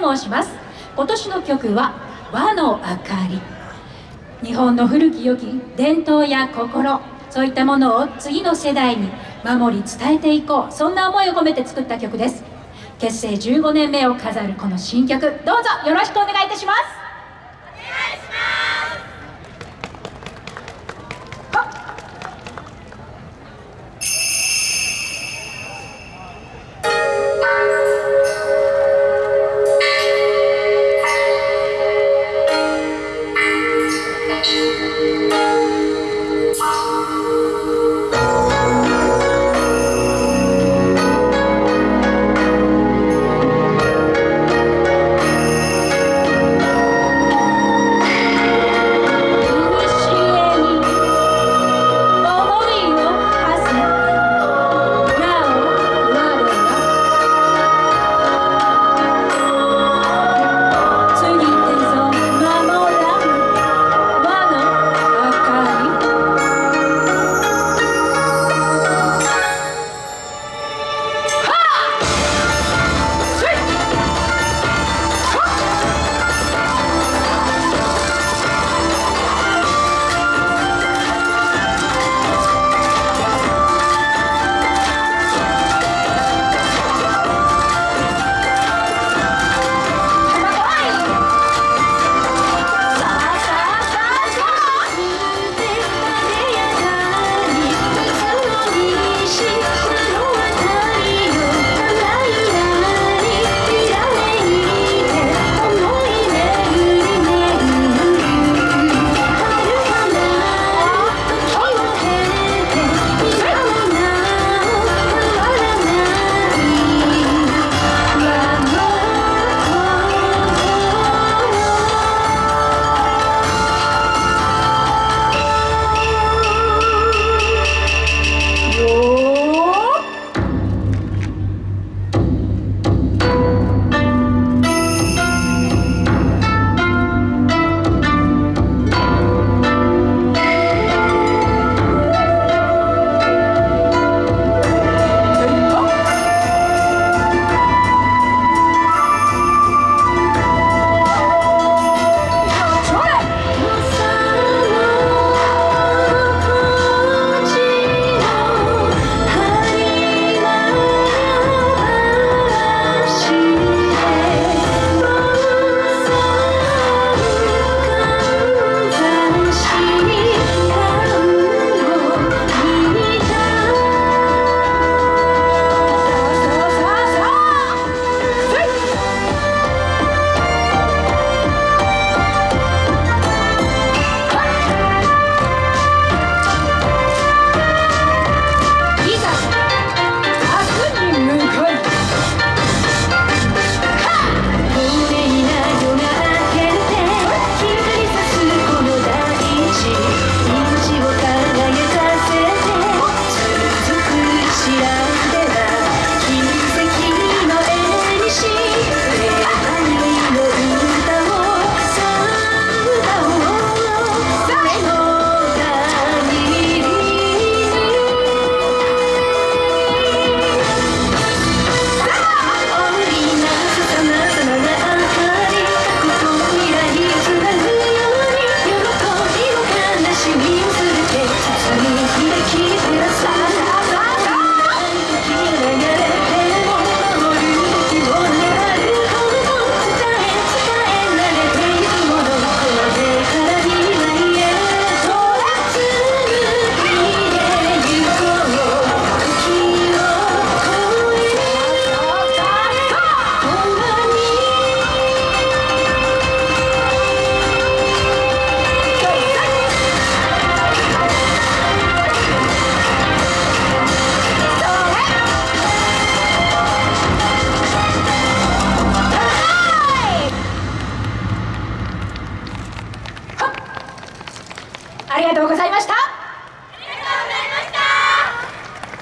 と申します。今年の曲は和の明かり。日本の古き良き伝統や心そういったものを次の世代に守り伝えていこう。そんな思いを込めて作った曲です。結成15年目を飾るこの新曲。どうぞよろしくお願いいたします。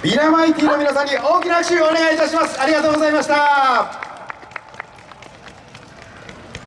ビナマイティの皆さんに大きな拍手をお願いいたします。ありがとうございました。